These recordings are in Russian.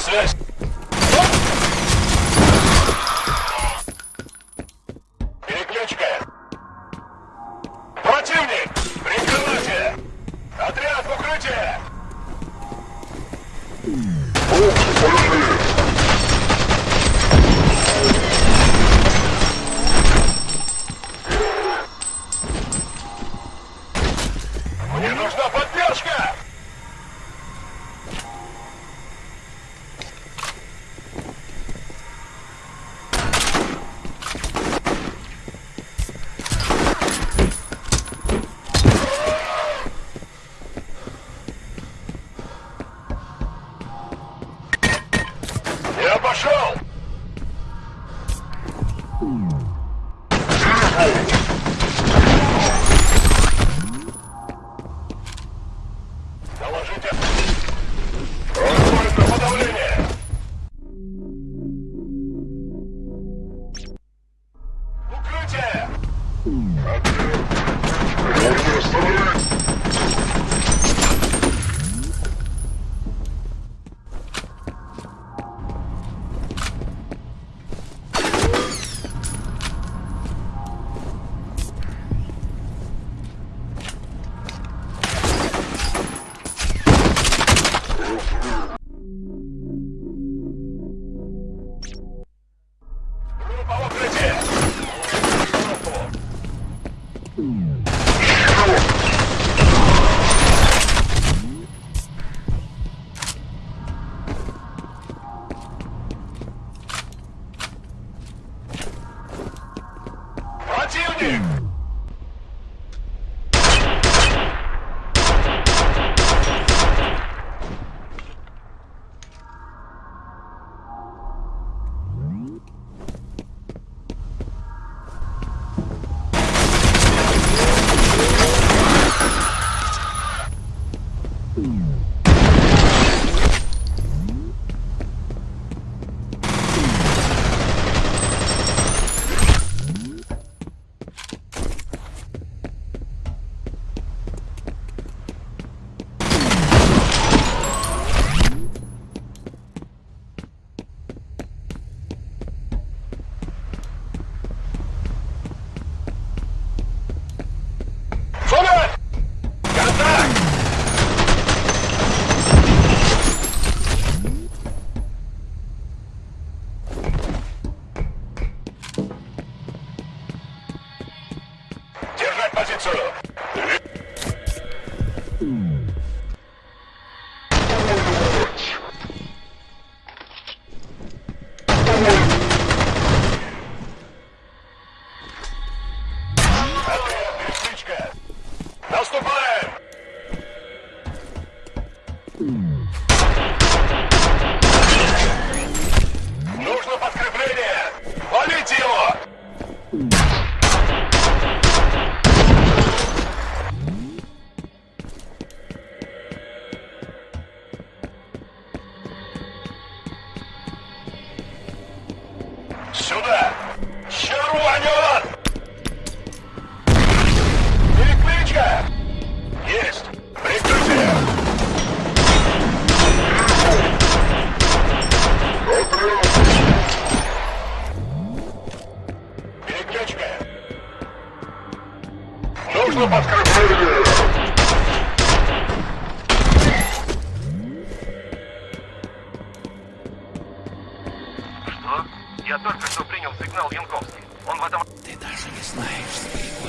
связь. Mm-hmm. Я только что принял сигнал Янковский. Он в этом... Ты даже не знаешь, Спринг.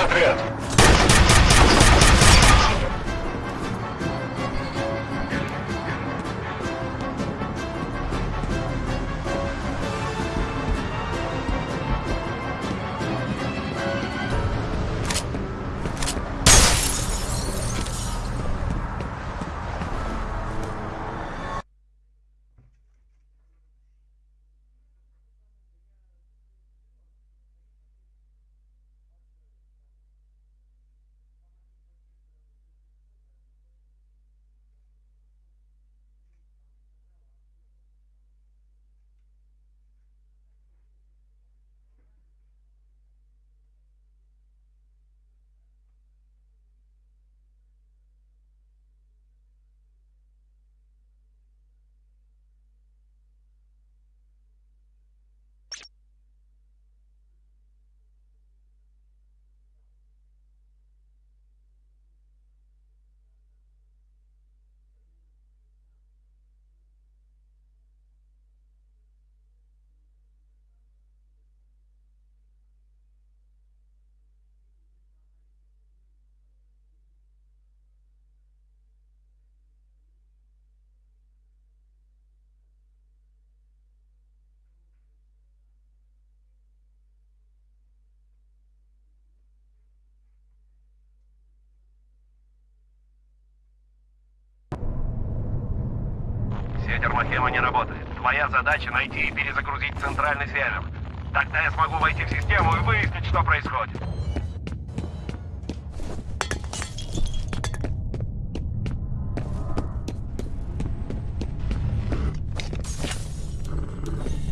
Segredo. Все термохема не работает. Твоя задача найти и перезагрузить центральный сервер. Тогда я смогу войти в систему и выяснить, что происходит.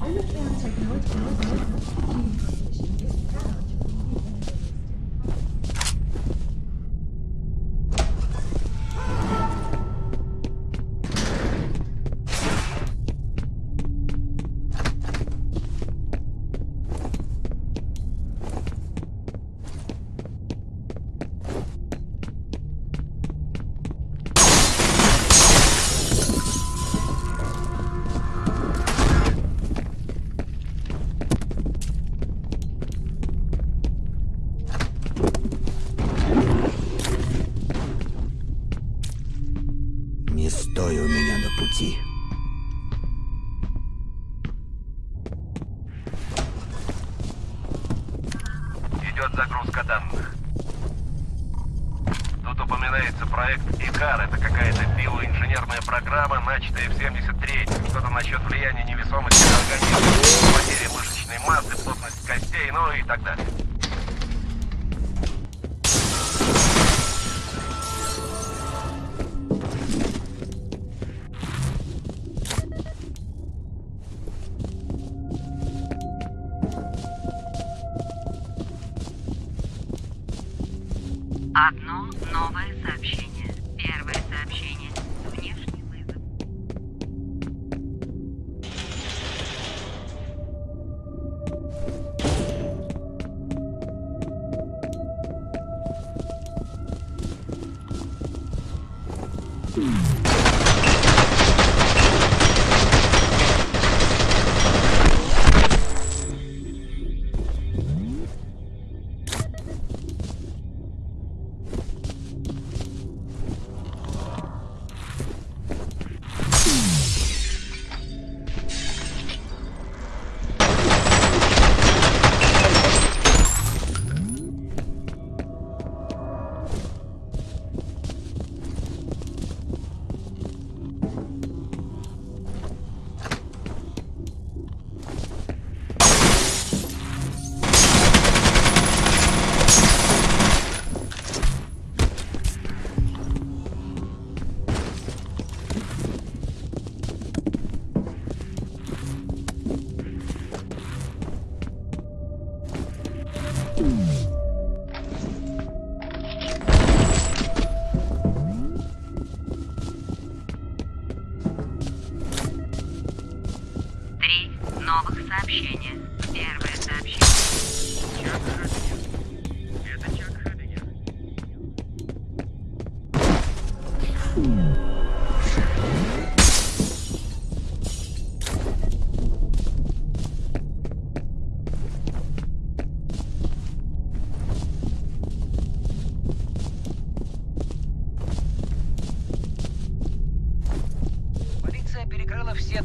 Underground Technology программа, начатая в 73-м.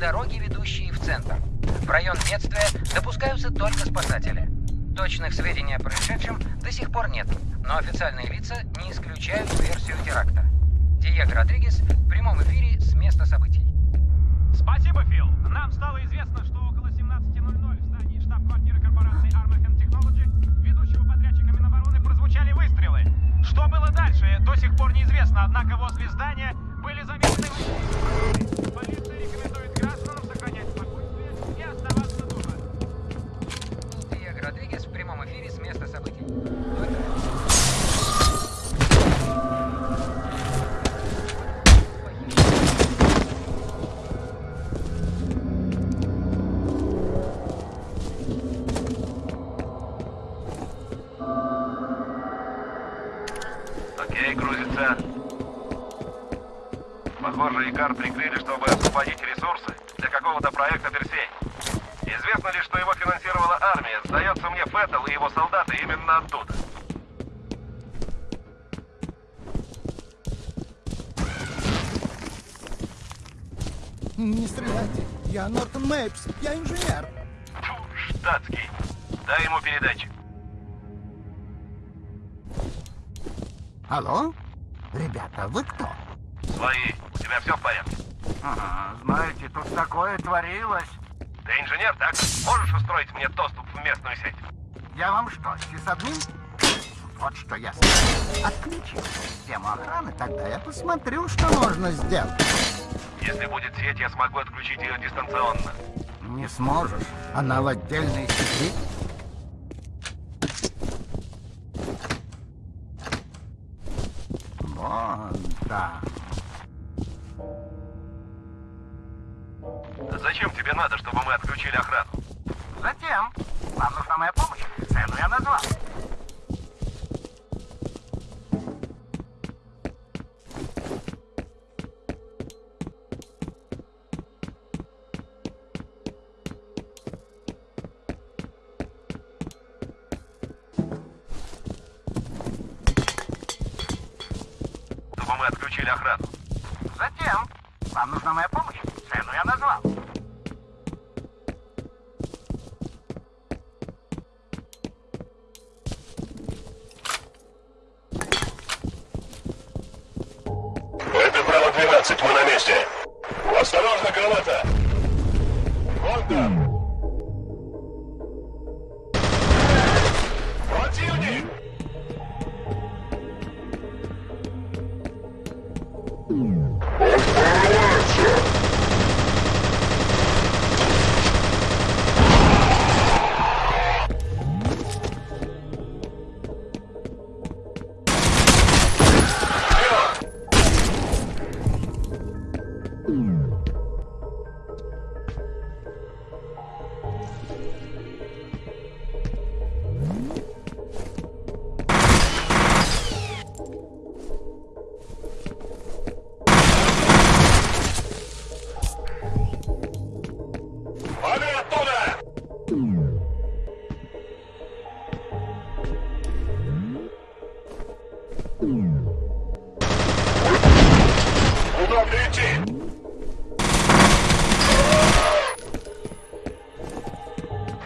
Дороги, ведущие в центр. В район бедствия допускаются только спасатели. Точных сведений о происшедшем до сих пор нет, но официальные лица не исключают версию теракта. Диего Родригес в прямом эфире с места событий. Спасибо, Фил. Нам стало известно, что около 17.00 в здании штаб-квартиры корпорации Armahen Technology, ведущего подрядчика Минобороны, прозвучали выстрелы. Что было дальше, до сих пор неизвестно, однако возле здания были выстрелы. Полиция Не стреляйте. Я Нортон Мейпс. Я инженер. Фу, штатский. Дай ему передачу. Алло? Ребята, вы кто? Свои. У тебя все в порядке? Ага, знаете, тут такое творилось. Ты инженер, так? Можешь устроить мне доступ в местную сеть? Я вам что, сисадмин? Вот что я скажу. Отключите систему охраны, тогда я посмотрю, что можно сделать. Если будет сеть, я смогу отключить ее дистанционно. Не сможешь. Она в отдельной сети. Нужна моя помощь.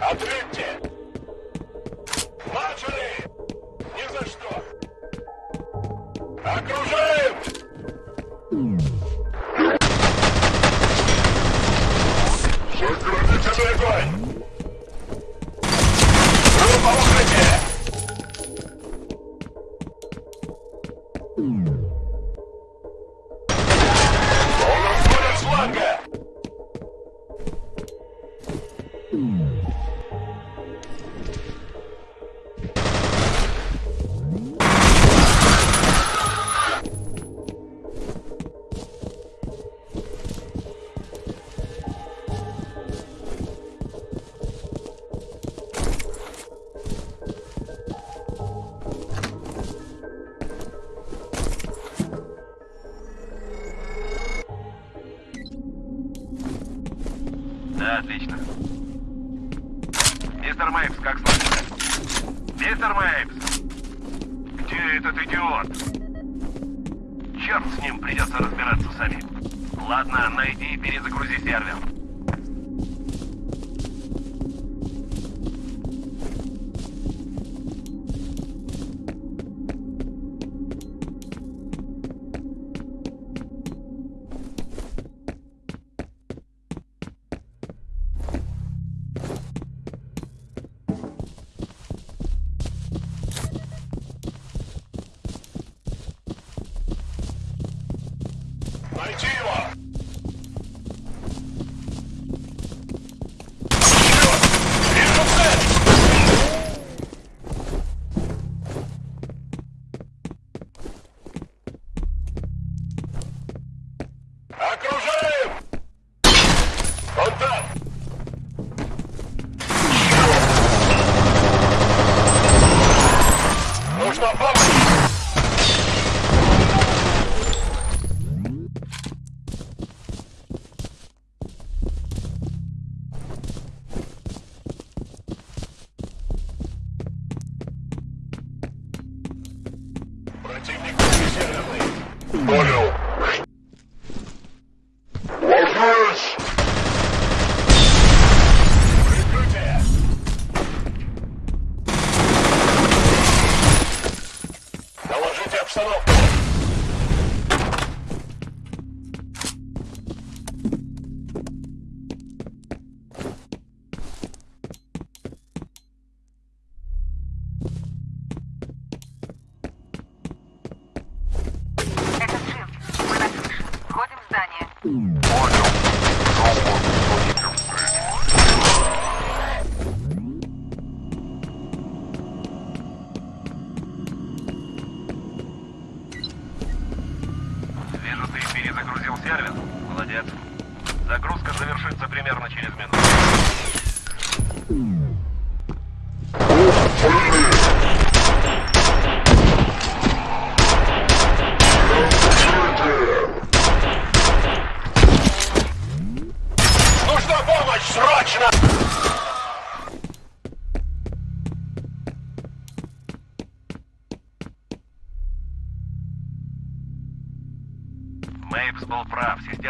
Ответьте!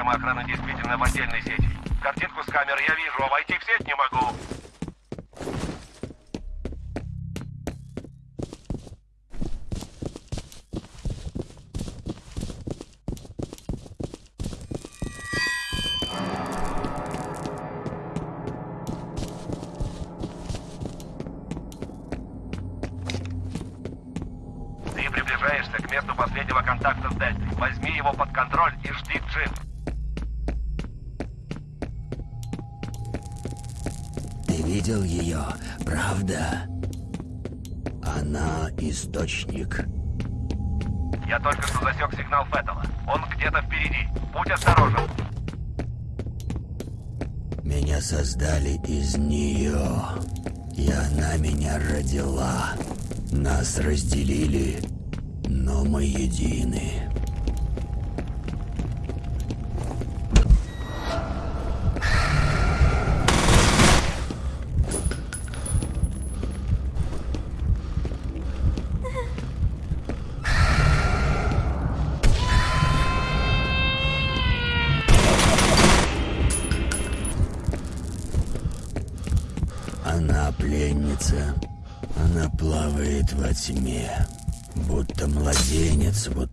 Система охраны действительно в отдельной сети. Картинку с камер я вижу, а войти в сеть не могу. Ты приближаешься к месту последнего контакта с Дельтой. Возьми его под контроль и жди Джин. Видел ее, правда? Она источник. Я только что засек сигнал Феттела. Он где-то впереди. Будь осторожен. Меня создали из нее. И она меня родила. Нас разделили, но мы едины. Будто младенец в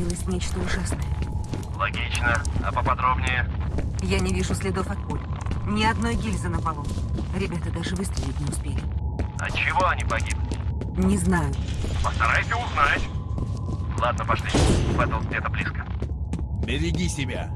творилось нечто ужасное. Логично. А поподробнее? Я не вижу следов от пуль. Ни одной гильзы на полу. Ребята даже выстрелить не успели. От чего они погибли? Не знаю. Постарайся узнать. Ладно, пошли. Феттл где-то близко. Береги себя.